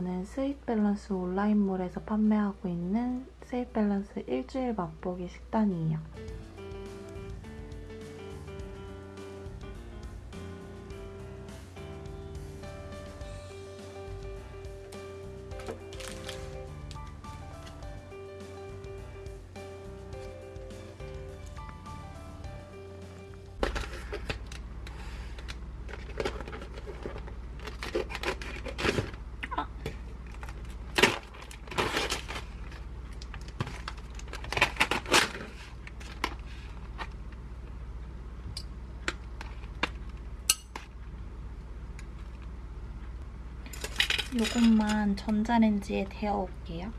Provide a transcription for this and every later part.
이거는 스윗 밸런스 온라인몰에서 판매하고 있는 스윗 밸런스 일주일 맛보기 식단이에요. 이것만 전자레인지에 데워 올게요.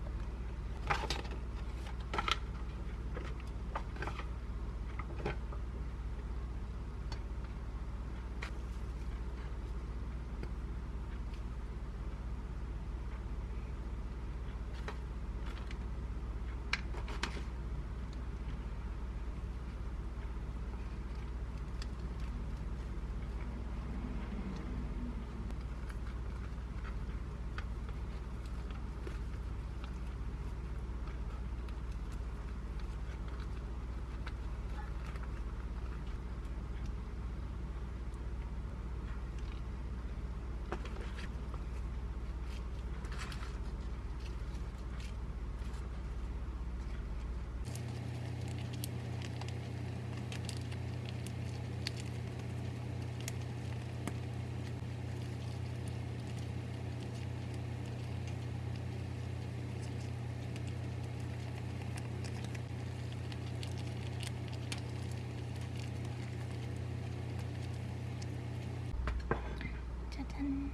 짜잔!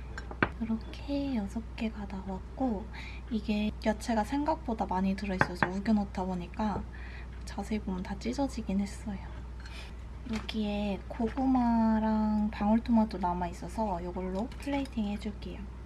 이렇게 6개가 나왔고 이게 야채가 생각보다 많이 들어있어서 우겨넣다 보니까 자세히 보면 다 찢어지긴 했어요. 여기에 고구마랑 방울토마토 남아있어서 이걸로 플레이팅 해줄게요.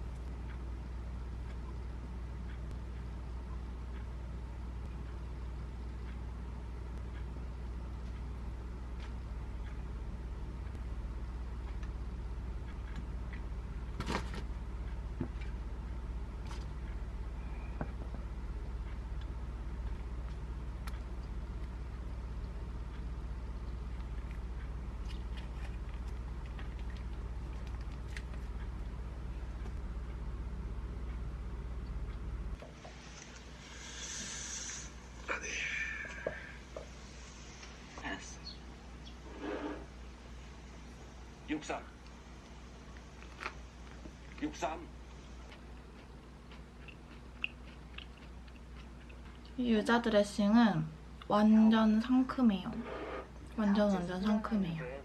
알았어. 63. 63. 이 유자 드레싱은 완전 상큼해요. 완전 완전 상큼해요.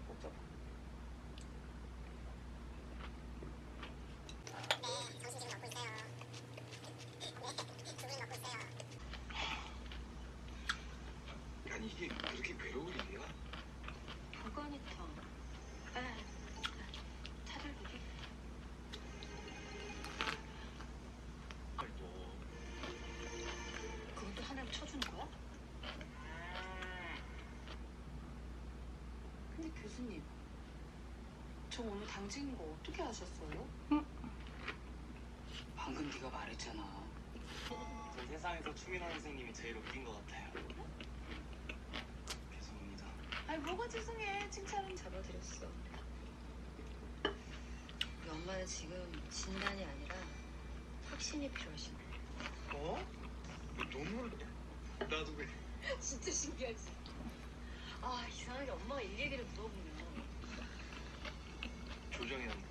어떻게 아셨어요? 방금 네가 말했잖아. 전 세상에서 추민호 선생님이 제일 웃긴 것 같아요. 죄송합니다. 아니 뭐가 죄송해 칭찬은 잡아드렸어 우리 엄마는 지금 진단이 아니라 확신이 필요하신 거야. 어? 눈물 나도 그래. 진짜 신기하지? 아 이상하게 엄마가 일 얘기를 물어보면 조정현.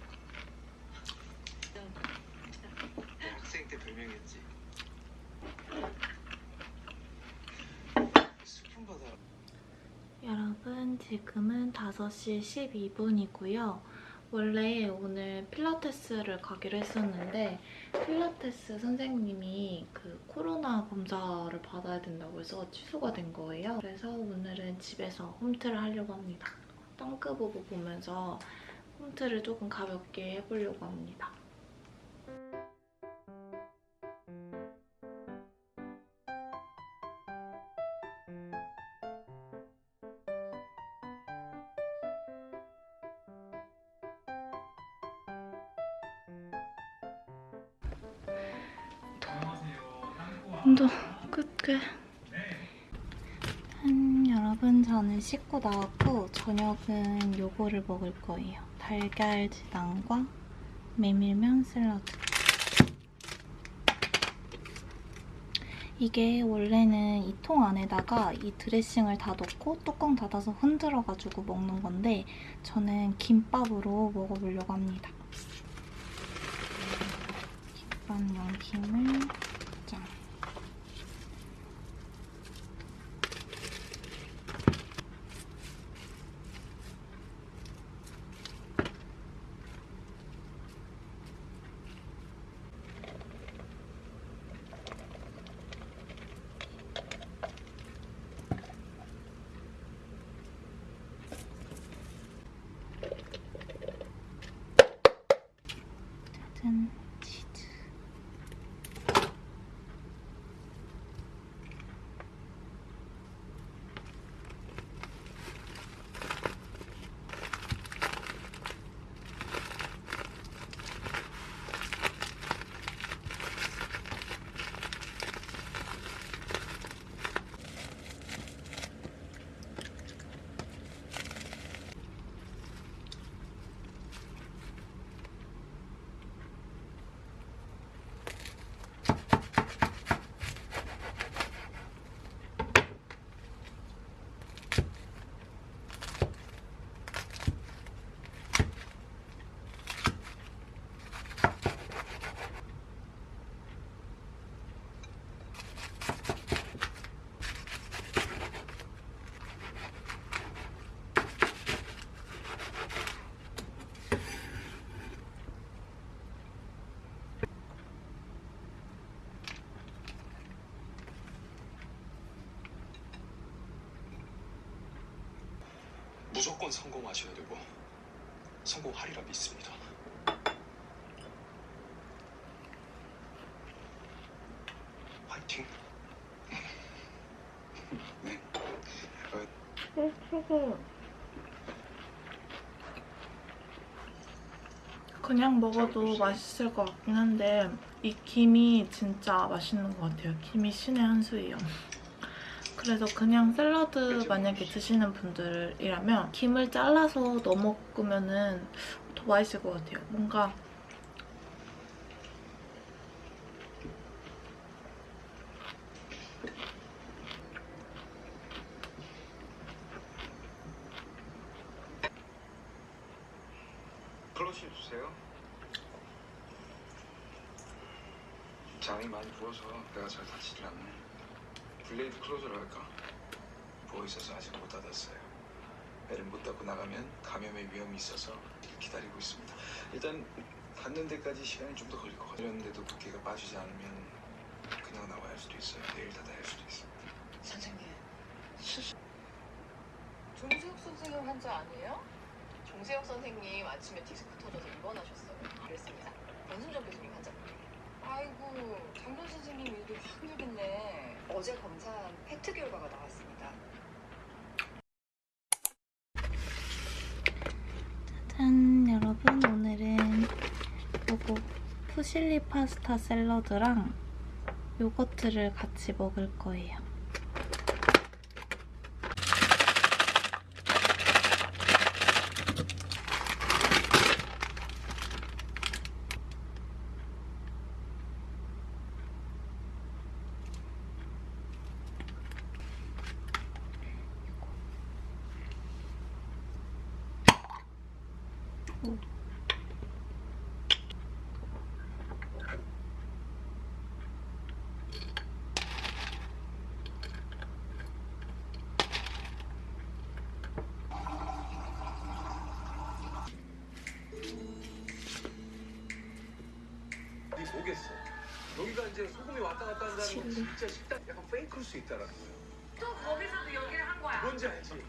너 학생 때 별명이었지. 스푼 받아라. 여러분 지금은 5시 12분이고요. 원래 오늘 필라테스를 가기로 했었는데 필라테스 선생님이 그 코로나 검사를 받아야 된다고 해서 취소가 된 거예요. 그래서 오늘은 집에서 홈트를 하려고 합니다. 덩크 보고 보면서 홈트를 조금 가볍게 해보려고 합니다. 여러분 저는 씻고 나왔고 저녁은 요거를 먹을 거예요. 달걀 지단과 메밀면 샐러드. 이게 원래는 이 통 안에다가 이 드레싱을 다 넣고 뚜껑 닫아서 흔들어가지고 먹는 건데 저는 김밥으로 먹어보려고 합니다. 김밥 용 김을 무조건 성공하셔야 되고 성공하리라 믿습니다. 화이팅. 네. 그냥 먹어도 맛있을 것 같긴 한데 이 김이 진짜 맛있는 것 같아요. 김이 신의 한 수예요. 그래서 그냥 샐러드 만약에 드시는 분들이라면 김을 잘라서 넣어 먹으면 더 맛있을 것 같아요. 뭔가 클러치 주세요. 장이 많이 부어서 배가 잘 닫히질 않네. delayed closure를 할까? 부어 있어서 아직 못 닫았어요. 배를 못 닫고 나가면 감염의 위험이 있어서 기다리고 있습니다. 일단 닫는 데까지 시간이 좀 더 걸릴 것 같아요. 이런데도 붓기가 빠지지 않으면 그냥 나와야 할 수도 있어요. 내일 닫아야 할 수도 있습니다. 선생님. 종세혁 선생님 환자 아니에요? 종세혁 선생님 아침에 디스크 터져서 입원하셨어요. 그랬습니다. 원순정 교수님 환자분이에요. 아이고, 장면 선생님 일도 확 늘겠네. 어제 검사한 PET 결과가 나왔습니다. 짠 여러분 오늘은 요거 푸실리 파스타 샐러드랑 요거트를 같이 먹을 거예요. 네 보겠어. 여기가 이제 소금이 왔다 갔다 한다는 건 진짜 식당 약간 페이크일 수 있다라는 거예요. 또 거기서도 여기를 한 거야. 뭔지 알지?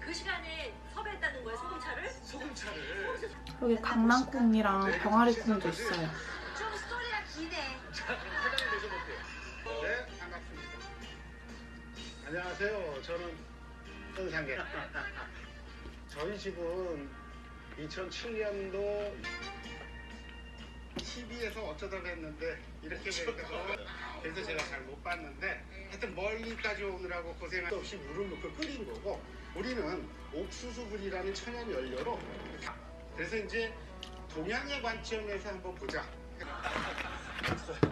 그 시간에 섭외했다는 거야, 소금차를? 소금차를. 여기 강낭콩이랑 병아리콩도 있어요. 좀 스토리가 기네. 자, 사장님 모셔볼게요. 네, 반갑습니다. 안녕하세요. 저는 은상계. 저희 집은 2007년도 TV에서 어쩌다가 했는데 이렇게 되니까 그래서 제가 잘 못 봤는데 하여튼 멀리까지 오느라고 고생 없이 물을 넣고 끓인 거고 우리는 옥수수불이라는 천연 연료로 그래서 이제 동양의 관점에서 한번 보자.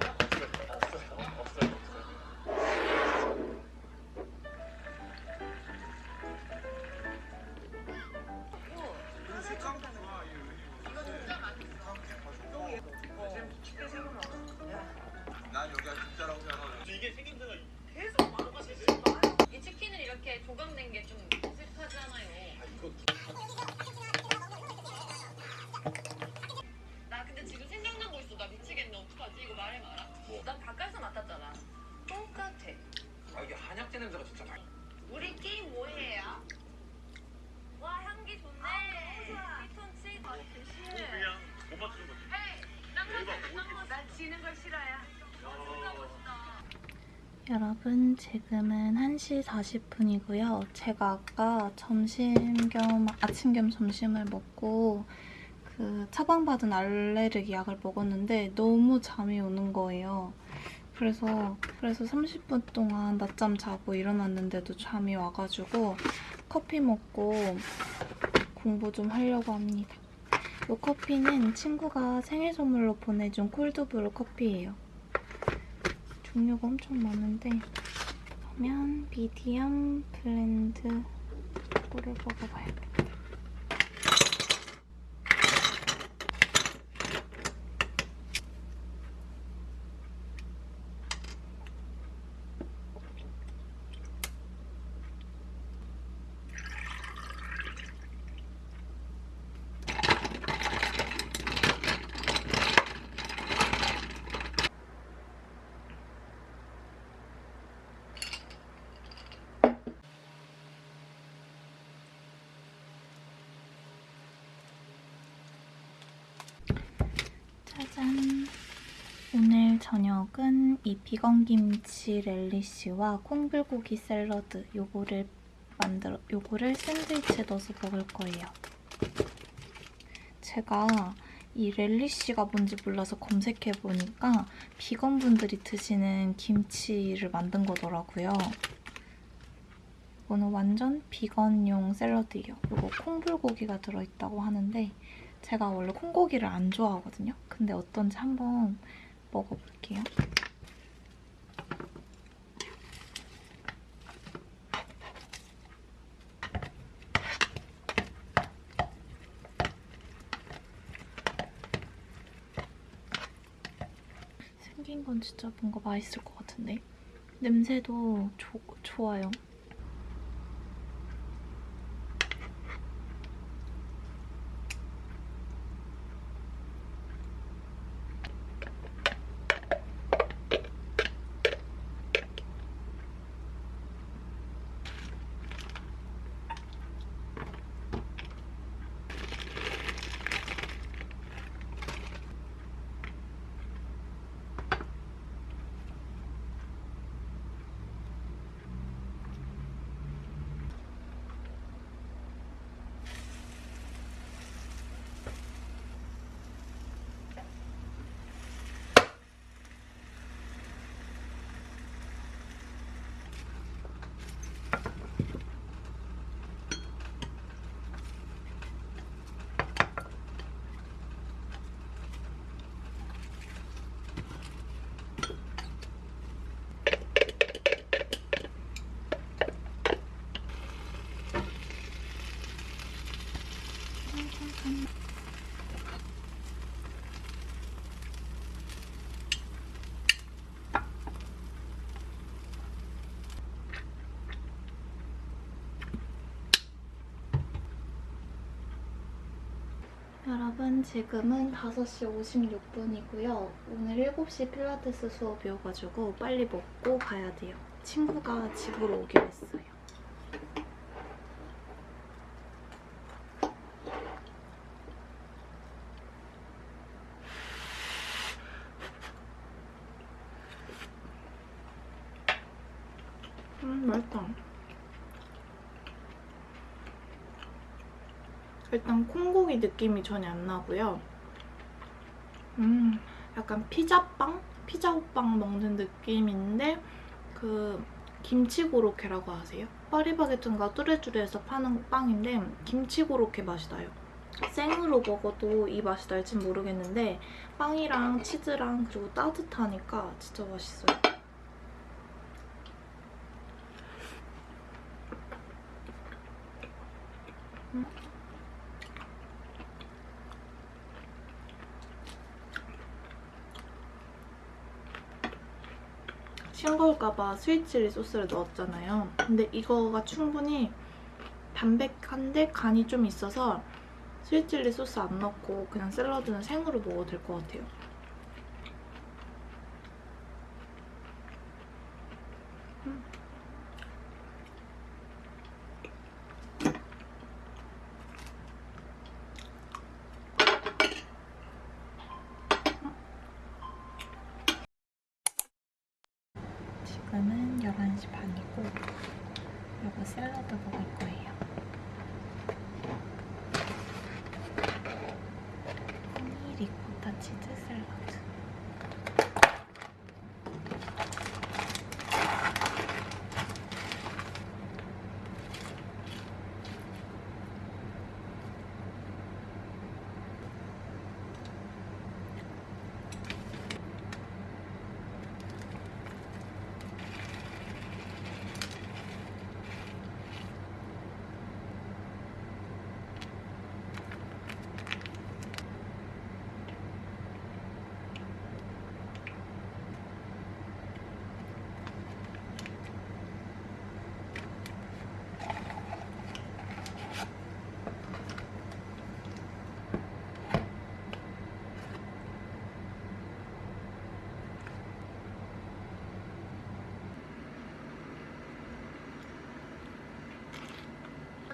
여러분 지금은 1시 40분이고요. 제가 아까 점심 겸 아침 겸 점심을 먹고 그 처방받은 알레르기 약을 먹었는데 너무 잠이 오는 거예요. 그래서 그래서 30분 동안 낮잠 자고 일어났는데도 잠이 와가지고 커피 먹고 공부 좀 하려고 합니다. 이 커피는 친구가 생일 선물로 보내준 콜드브루 커피예요. 종류가 엄청 많은데 그러면 미디엄 블렌드 이거를 먹어봐야겠다. 짜잔! 오늘 저녁은 이 비건 김치 렐리쉬와 콩불고기 샐러드 요거를 만들어 요거를 샌드위치에 넣어서 먹을 거예요. 제가 이 렐리쉬가 뭔지 몰라서 검색해 보니까 비건 분들이 드시는 김치를 만든 거더라고요. 이거는 완전 비건용 샐러드예요. 이거 콩불고기가 들어있다고 하는데 제가 원래 콩고기를 안 좋아하거든요. 근데 어떤지 한번 먹어볼게요. 생긴 건 진짜 뭔가 맛있을 것 같은데? 냄새도 조, 좋아요. 여러분 지금은 5시 56분이고요. 오늘 7시 필라테스 수업이어가지고 빨리 먹고 가야 돼요. 친구가 집으로 오기로 했어요. 일단 콩고기 느낌이 전혀 안 나고요. 음, 약간 피자빵? 피자호빵 먹는 느낌인데 그 김치고로케라고 아세요? 파리바게트인가 뚜레쥬르에서 파는 빵인데 김치고로케 맛이 나요. 생으로 먹어도 이 맛이 날진 모르겠는데 빵이랑 치즈랑 그리고 따뜻하니까 진짜 맛있어요. 음. 싱거울까봐 스위치리 소스를 넣었잖아요. 근데 이거가 충분히 담백한데 간이 좀 있어서 스위치리 소스 안 넣고 그냥 샐러드는 생으로 먹어도 될 것 같아요. 음. 지금은 11시 반이고 이거 샐러드 먹을 거예요. 허니 리코타 치즈 샐러드.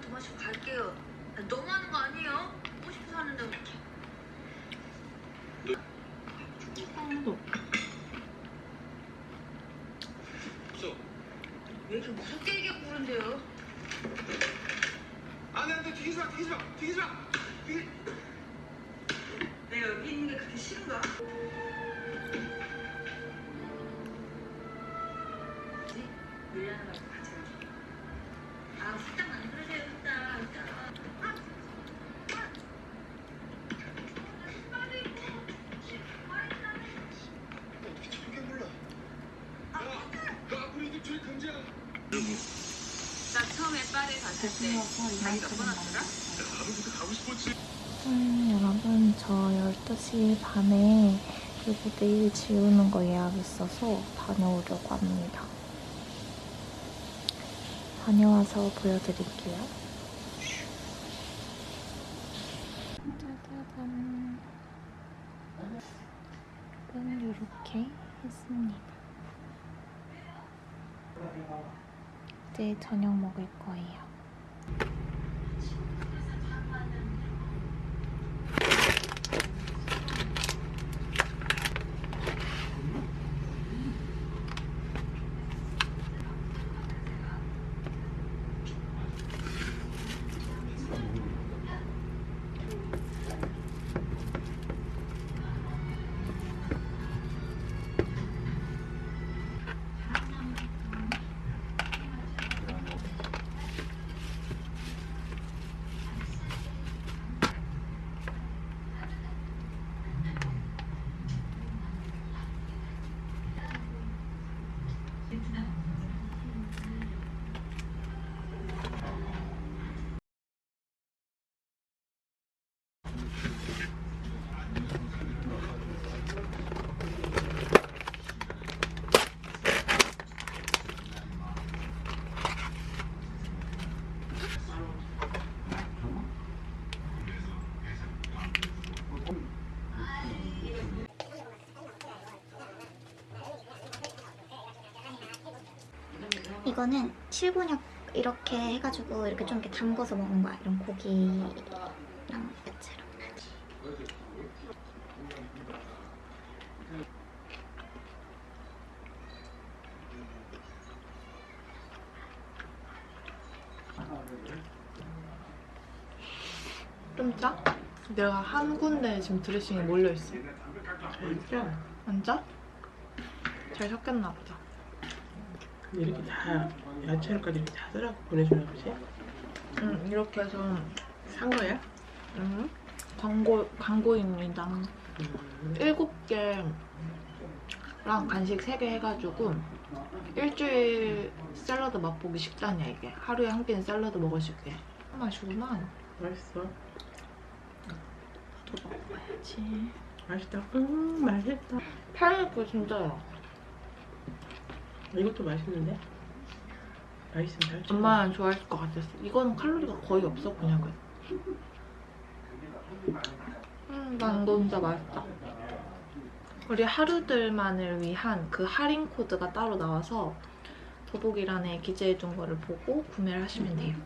더 마시고 갈게요. 너무 하는 거 아니에요? 먹고 싶어서 하는데. 향도. 왜 이렇게 무섭게 얘기하고 그런데요? 안돼 안돼 튀기지 마 튀기지 마 튀기지 마 튀기 내가 여기 있는 게 그렇게 싫은가? 뭐지? 밀라는 말고 같이 가 음, 여러분 저 12시 반에 그리고 내일 지우는 거 예약 있어서 다녀오려고 합니다. 다녀와서 보여드릴게요. 짜자잔. 이건 이렇게 했습니다. 이제 저녁 먹을 거예요. 이거는 칠곤약 이렇게 해가지고 이렇게 좀 이렇게 담궈서 먹는 거야. 이런 고기랑 야채랑. 진짜? 내가 한 군데 지금 드레싱이 몰려있어. 진짜 진짜? 잘 섞였나 보다. 이렇게 다 야채를까지 이렇게 다 썰어 보내주나 보지? 응, 이렇게 해서 산 거야? 음, 광고, 광고입니다. 음. 7개랑 간식 3개 해가지고 일주일 샐러드 맛보기 식단이야 이게. 하루에 한 끼는 샐러드 먹을 수 있게. 맛이구만. 맛있어. 더 먹어야지. 맛있다. 음 맛있다. 파인애플 진짜야. 이것도 맛있는데? 맛있으면 잘 쳐. 엄마는 좋아할 것 같았어. 이거는 칼로리가 거의 없어 그냥 그. 음, 난 이거 진짜 맛있다. 우리 하루들만을 위한 그 할인 코드가 따로 나와서 더보기란에 기재해둔 거를 보고 구매를 하시면 돼요.